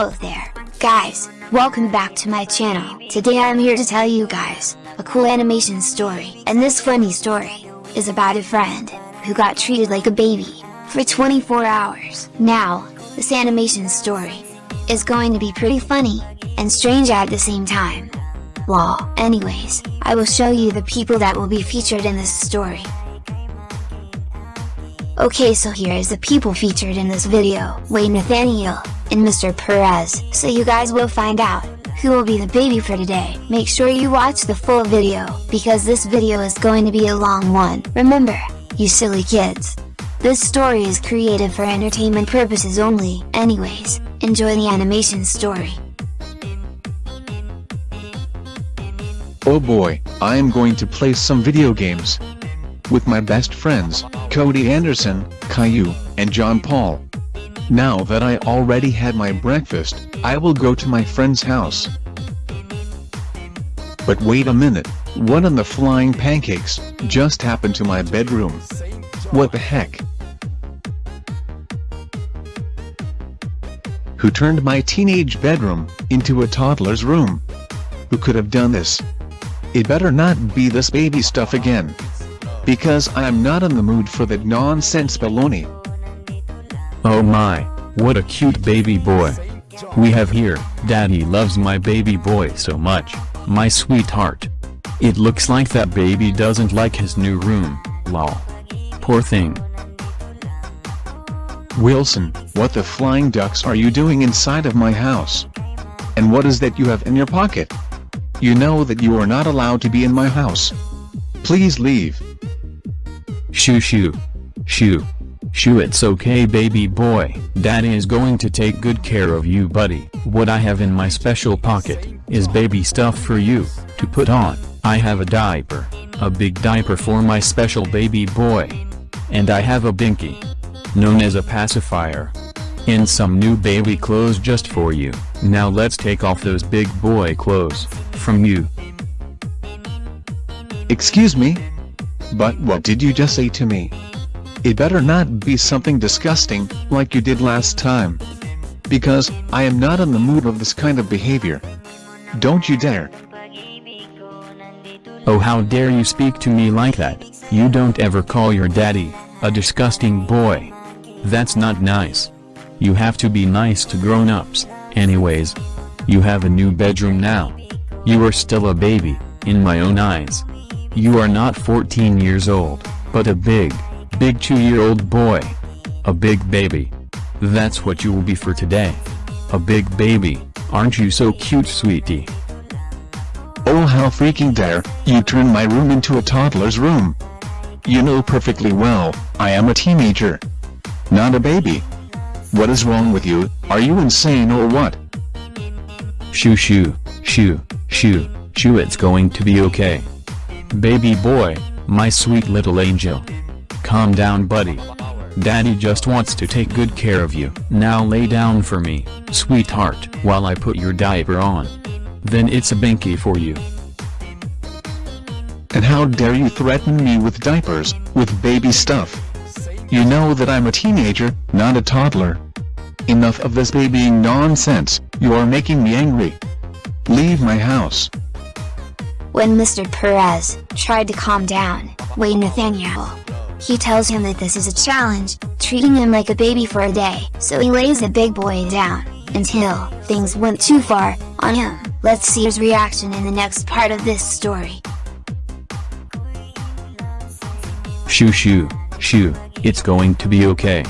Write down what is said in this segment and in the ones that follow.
Hello there, guys, welcome back to my channel. Today I'm here to tell you guys, a cool animation story. And this funny story, is about a friend, who got treated like a baby, for 24 hours. Now, this animation story, is going to be pretty funny, and strange at the same time. Well, anyways, I will show you the people that will be featured in this story. Okay so here is the people featured in this video, Wayne Nathaniel, and Mr. Perez. So you guys will find out, who will be the baby for today. Make sure you watch the full video, because this video is going to be a long one. Remember, you silly kids. This story is created for entertainment purposes only. Anyways, enjoy the animation story. Oh boy, I am going to play some video games. With my best friends, Cody Anderson, Caillou, and John Paul. Now that I already had my breakfast, I will go to my friend's house. But wait a minute, what in the flying pancakes, just happened to my bedroom? What the heck? Who turned my teenage bedroom, into a toddler's room? Who could have done this? It better not be this baby stuff again. Because I am not in the mood for that nonsense baloney. Oh my, what a cute baby boy. We have here, daddy loves my baby boy so much, my sweetheart. It looks like that baby doesn't like his new room, lol. Poor thing. Wilson, what the flying ducks are you doing inside of my house? And what is that you have in your pocket? You know that you are not allowed to be in my house. Please leave. Shoo shoo. Shoo. Shoo it's okay baby boy, daddy is going to take good care of you buddy. What I have in my special pocket, is baby stuff for you, to put on. I have a diaper, a big diaper for my special baby boy. And I have a binky, known as a pacifier. And some new baby clothes just for you. Now let's take off those big boy clothes, from you. Excuse me? But what did you just say to me? It better not be something disgusting, like you did last time. Because, I am not in the mood of this kind of behavior. Don't you dare. Oh how dare you speak to me like that, you don't ever call your daddy, a disgusting boy. That's not nice. You have to be nice to grown-ups, anyways. You have a new bedroom now. You are still a baby, in my own eyes. You are not 14 years old, but a big, big two-year-old boy. A big baby. That's what you will be for today. A big baby, aren't you so cute sweetie? Oh how freaking dare, you turn my room into a toddler's room. You know perfectly well, I am a teenager. Not a baby. What is wrong with you, are you insane or what? Shoo shoo, shoo, shoo, shoo it's going to be okay. Baby boy, my sweet little angel. Calm down buddy. Daddy just wants to take good care of you. Now lay down for me, sweetheart, while I put your diaper on. Then it's a binky for you. And how dare you threaten me with diapers, with baby stuff? You know that I'm a teenager, not a toddler. Enough of this babying nonsense, you are making me angry. Leave my house. When Mr. Perez tried to calm down, Wayne Nathaniel, he tells him that this is a challenge, treating him like a baby for a day, so he lays the big boy down, until things went too far on him. Let's see his reaction in the next part of this story. Shoo shoo, shoo, it's going to be okay.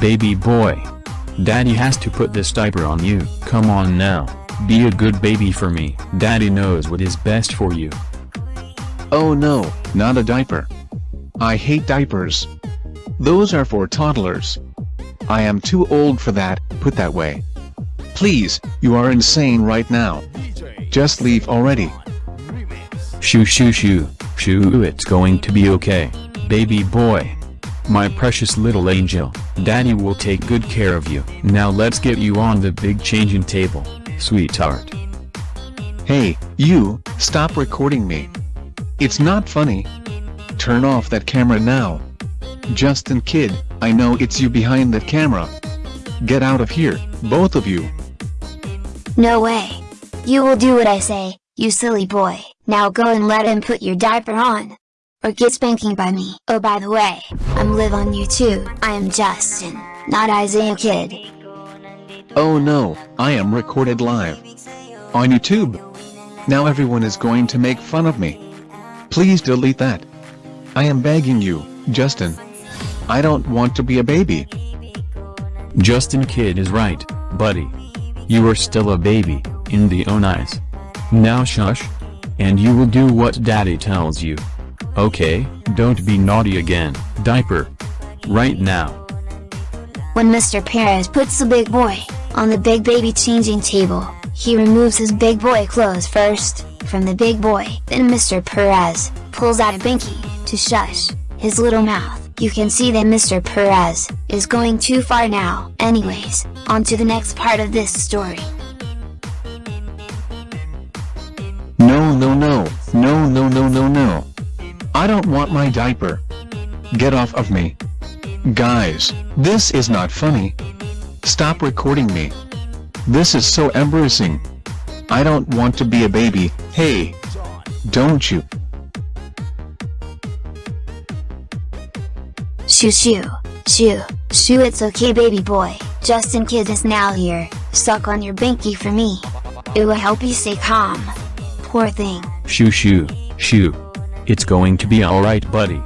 Baby boy. Daddy has to put this diaper on you. Come on now, be a good baby for me. Daddy knows what is best for you. Oh no, not a diaper. I hate diapers. Those are for toddlers. I am too old for that, put that way. Please, you are insane right now. Just leave already. Shoo shoo shoo, shoo it's going to be okay, baby boy. My precious little angel, daddy will take good care of you. Now let's get you on the big changing table, sweetheart. Hey, you, stop recording me. It's not funny. Turn off that camera now. Justin kid, I know it's you behind that camera. Get out of here, both of you. No way. You will do what I say, you silly boy, now go and let him put your diaper on. Or get spanking by me. Oh by the way, I'm live on YouTube, I am Justin, not Isaiah Kid. Oh no, I am recorded live. On YouTube. Now everyone is going to make fun of me. Please delete that. I am begging you, Justin. I don't want to be a baby. Justin Kid is right, buddy. You are still a baby, in the own eyes. Now shush. And you will do what daddy tells you. Okay, don't be naughty again, diaper. Right now. When Mr. Perez puts the big boy on the big baby changing table, he removes his big boy clothes first, from the big boy. Then Mr. Perez pulls out a binky to shush his little mouth. You can see that Mr. Perez is going too far now. Anyways, on to the next part of this story. No no no, no no no no no. I don't want my diaper. Get off of me. Guys, this is not funny. Stop recording me. This is so embarrassing. I don't want to be a baby, hey. Don't you? Shoo shoo, shoo, shoo it's okay baby boy, Justin Kid is now here, suck on your binky for me. It will help you stay calm. Poor thing. Shoo shoo, shoo. It's going to be alright buddy.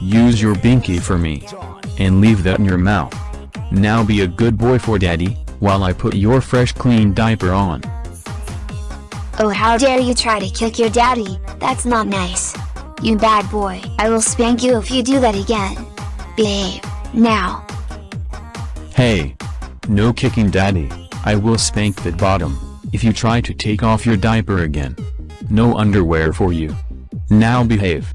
Use your binky for me. And leave that in your mouth. Now be a good boy for daddy, while I put your fresh clean diaper on. Oh how dare you try to kick your daddy, that's not nice. You bad boy, I will spank you if you do that again. Behave, now. Hey! No kicking daddy, I will spank that bottom, if you try to take off your diaper again. No underwear for you. Now behave.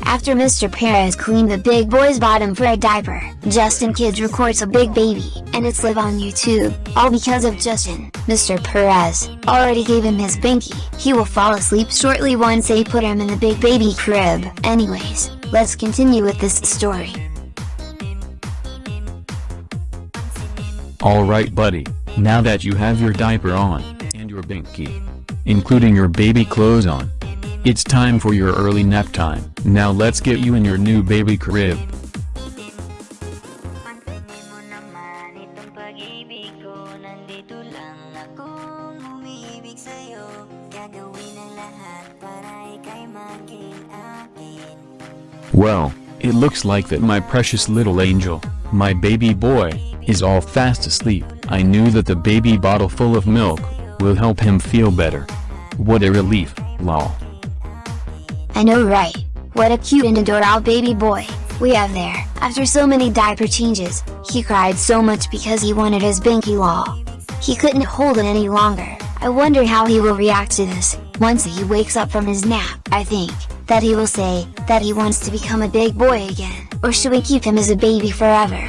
After Mr. Perez cleaned the big boy's bottom for a diaper, Justin Kids records a big baby, and it's live on YouTube, all because of Justin. Mr. Perez already gave him his binky, he will fall asleep shortly once they put him in the big baby crib. Anyways, let's continue with this story. Alright buddy, now that you have your diaper on, and your binky, including your baby clothes on, it's time for your early nap time. Now let's get you in your new baby crib. Well, it looks like that my precious little angel, my baby boy, is all fast asleep. I knew that the baby bottle full of milk, will help him feel better. What a relief, lol. I know right, what a cute and adorable baby boy, we have there. After so many diaper changes, he cried so much because he wanted his binky law. He couldn't hold it any longer, I wonder how he will react to this, once he wakes up from his nap. I think, that he will say, that he wants to become a big boy again, or should we keep him as a baby forever?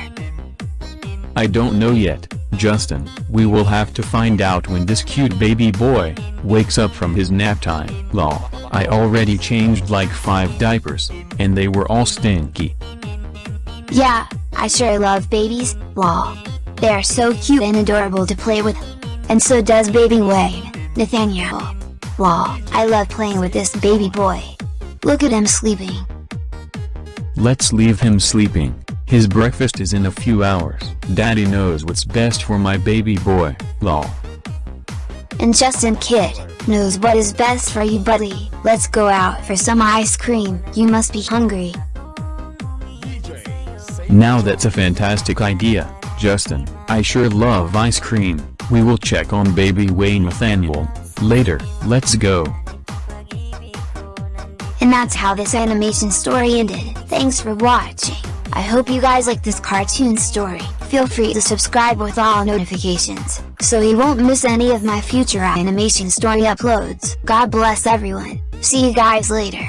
I don't know yet, Justin. We will have to find out when this cute baby boy, wakes up from his nap time. Lol, I already changed like 5 diapers, and they were all stinky. Yeah, I sure love babies, lol. They are so cute and adorable to play with. And so does baby Wayne, Nathaniel. Lol, I love playing with this baby boy. Look at him sleeping. Let's leave him sleeping. His breakfast is in a few hours. Daddy knows what's best for my baby boy, lol. And Justin Kid knows what is best for you buddy. Let's go out for some ice cream. You must be hungry. Now that's a fantastic idea, Justin. I sure love ice cream. We will check on baby Wayne Nathaniel, later. Let's go. And that's how this animation story ended. Thanks for watching. I hope you guys like this cartoon story. Feel free to subscribe with all notifications, so you won't miss any of my future animation story uploads. God bless everyone. See you guys later.